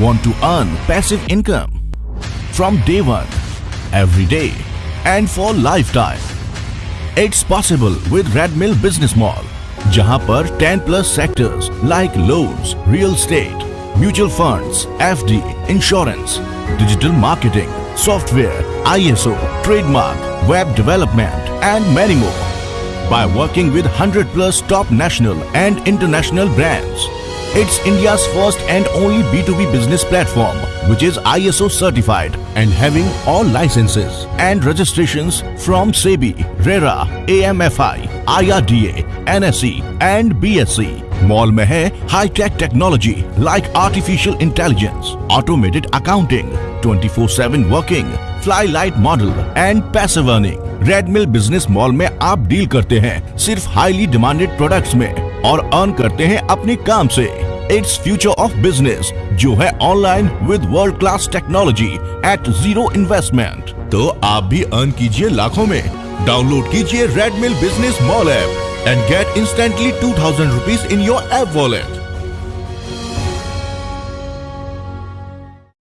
Want to earn passive income from day one, every day, and for lifetime? It's possible with Red Mill Business Mall, जहां पर 10 plus sectors like loans, real estate, mutual funds, FD, insurance, digital marketing, software, ISO, trademark, web development, and many more. By working with 100 plus top national and international brands, It's India's first and only B2B business platform which is ISO certified and having all licenses and registrations from SEBI, RERA, AMFI, IRDA, NSE and BSc. Mall में है high tech technology like artificial intelligence automated accounting 24/7 working fly light model and passive earning Redmill business mall में आप deal करते हैं सिर्फ़ highly demanded products में और earn करते हैं अपने काम से इट्स फ्यूचर ऑफ़ बिज़नेस जो है online with world class technology at zero investment तो आप भी अर्न कीजिए लाखों में। डाउनलोड कीजिए Redmill business mall app and get instantly 2000 rupees in your app wallet.